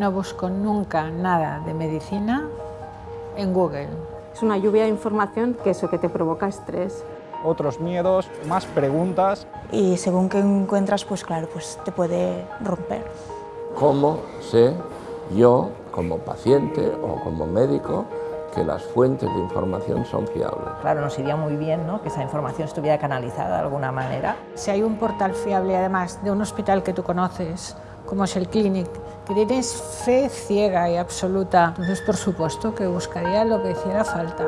No busco nunca nada de medicina en Google. Es una lluvia de información que eso que te provoca estrés. Otros miedos, más preguntas. Y según que encuentras, pues claro, pues te puede romper. ¿Cómo sé yo, como paciente o como médico, que las fuentes de información son fiables. Claro, nos iría muy bien ¿no? que esa información estuviera canalizada de alguna manera. Si hay un portal fiable, además, de un hospital que tú conoces, como es el Clinic, tienes fe ciega y absoluta, entonces por supuesto que buscaría lo que hiciera falta.